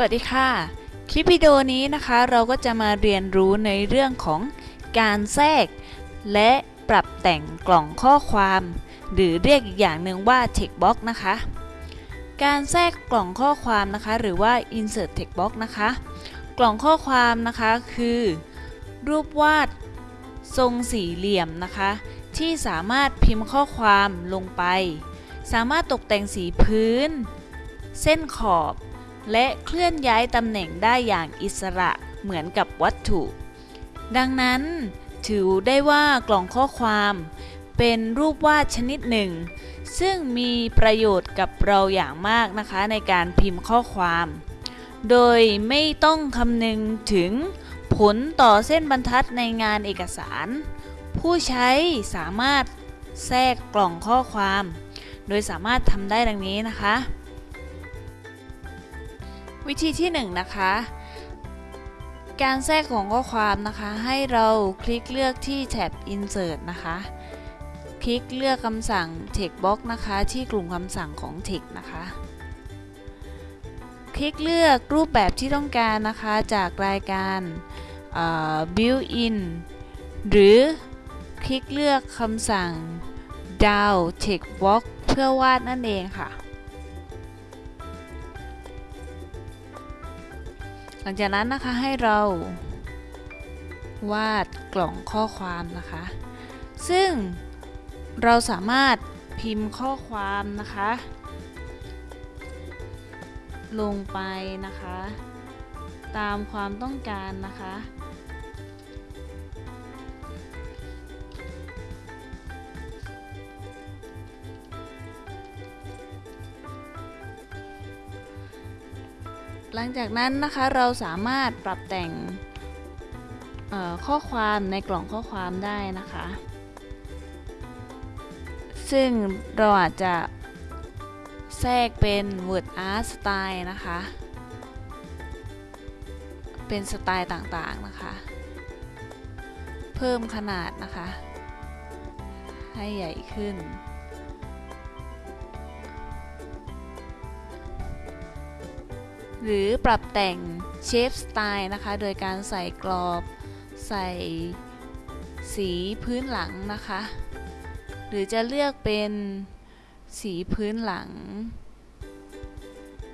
สวัสดีค่ะ คลิปวิดีโอนี้นะคะเราก็จะมาเรียนรู้ในเรื่องของการแทรก และปรับแต่งกล่องข้อความ หรือเรียกอีกอย่างหนึ่งว่า text box นะคะ การแทรกกล่องข้อความนะคะ หรือว่า insert text box นะคะ กล่องข้อความนะคะคือ รูปวาดทรงสี่เหลี่ยมนะคะ ที่สามารถพิมพ์ข้อความลงไป สามารถตกแต่งสีพื้น เส้นขอบ และเคลื่อนย้ายตำแหน่งได้อย่างอิสระเหมือนกับวัตถุ ดังนั้น ถือได้ว่ากล่องข้อความ เป็นรูปวาดชนิดหนึ่ง ซึ่งมีประโยชน์กับเราอย่างมากนะคะในการพิมพ์ข้อความ โดยไม่ต้องคำนึงถึงผลต่อเส้นบรรทัดในงานเอกสาร ผู้ใช้สามารถแทรกกล่องข้อความ โดยสามารถทำได้ดังนี้นะคะ วิธีที่1นงนะคะ การแทรกของข้อความนะคะ ให้เราคลิกเลือกที่แท็บ insert นะคะ คลิกเลือกคำสั่ง text box นะคะ ที่กลุ่มคำสั่งของ text นะคะ คลิกเลือกรูปแบบที่ต้องการนะคะจากรายการ built-in หรือคลิกเลือกคำสั่ง down text box เพื่อวาดนั่นเองค่ะ ลังจากนั้นนะคะให้เรา วาดกล่องข้อความนะคะ ซึ่งเราสามารถพิมพ์ข้อความนะคะ ลงไปนะคะ ตามความต้องการนะคะ หลังจากนั้นนะคะเราสามารถปรับแต่งข้อความในกล่องข้อความได้นะคะ ซึ่งเราอาจจะแทรกเป็น word art style นะคะ เป็นสไตล์ต่างๆนะคะ เพิ่มขนาดนะคะ ให้ใหญ่ขึ้น หรือปรับแต่งเชฟสไตล์นะคะ โดยการใส่กรอบใส่สีพื้นหลังนะคะ หรือจะเลือกเป็นสีพื้นหลัง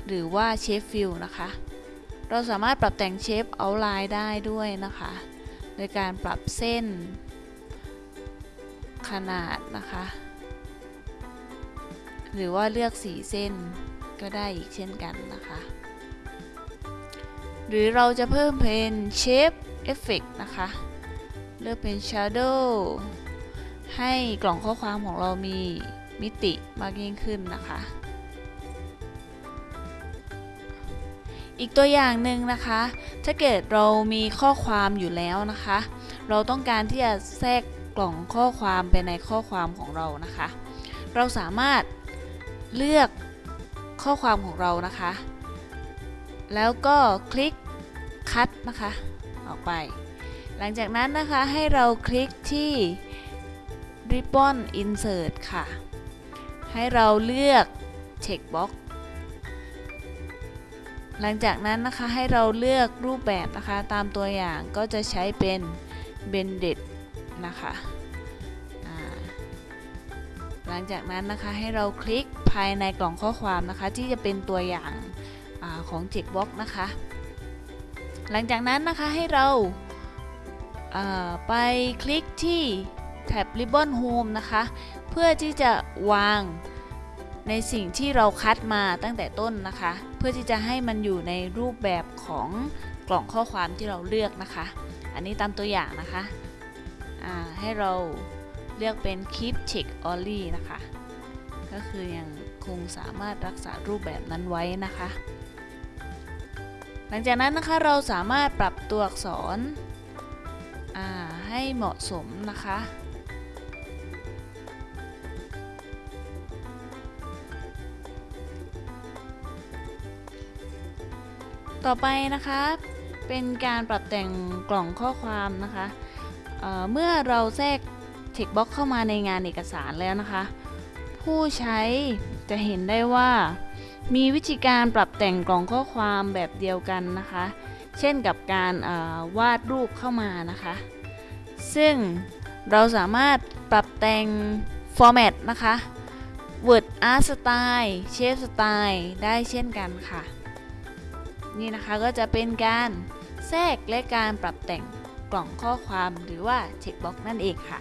หรือว่า Shape Fill นะคะ เราสามารถปรับแต่ง Shape Outline ได้ด้วยนะคะ โดยการปรับเส้น ขนาดนะคะ หรือว่าเลือกสีเส้นก็ได้อีกเช่นกันนะคะ หรือเราจะเพิ่มเป็น Shape Effect นะคะ เลือกเป็น Shadow ให้กล่องข้อความของเรามีมิติมากยิ่งขึ้นนะคะ อีกตัวอย่างหนึ่งนะคะ ถ้าเกิดเรามีข้อความอยู่แล้วนะคะ เราต้องการที่จะแทรกกล่องข้อความไปในข้อความของเรานะคะ เราสามารถเลือกข้อความของเรานะคะ แล้วก็คลิกคัดนะคะ ออกไป หลังจากนั้นนะคะให้เราคลิกที่ Ribbon Insert ค่ะ ให้เราเลือก Check Box หลังจากนั้นนะคะให้เราเลือกรูปแบบนะคะตามตัวอย่างก็จะใช้เป็น Bended นะคะหลังจากนั้นนะคะให้เราคลิกภายในกล่องข้อความนะคะที่จะเป็นตัวอย่าง ของ Check Box นะคะ หลังจากนั้นนะคะให้เราาไปคลิกที่แท็บ Ribbon Home นะคะ เพื่อที่จะวางในสิ่งที่เราคัดมาตั้งแต่ต้นนะคะ เพื่อที่จะให้มันอยู่ในรูปแบบของกล่องข้อความที่เราเลือกนะคะ อันนี้ตามตัวอย่างนะคะให้เราเลือกเป็น Keep Check Only นะคะ ก็คือยังคงสามารถรักษารูปแบบนั้นไว้นะคะ ลังจากนั้นนะคะเราสามารถปรับตัวอักษรให้เหมาะสมนะคะต่อไปนะคะเป็นการปรับแต่งกล่องข้อความนะคะเเมื่อเราแทรก text box เข้ามาในงานเอกสารแล้วนะคะ ผู้ใช้จะเห็นได้ว่า มีวิธีการปรับแต่งกล่องข้อความแบบเดียวกันนะคะ เช่นกับการเอ่อวาดรูปเข้ามานะคะ ซึ่งเราสามารถปรับแต่ง format นะคะ Word Art Style Shape Style ได้เช่นกันค่ะ นี่นะคะก็จะเป็นการแทรกและการปรับแต่งกล่องข้อความหรือว่า checkbox นั่นเองค่ะ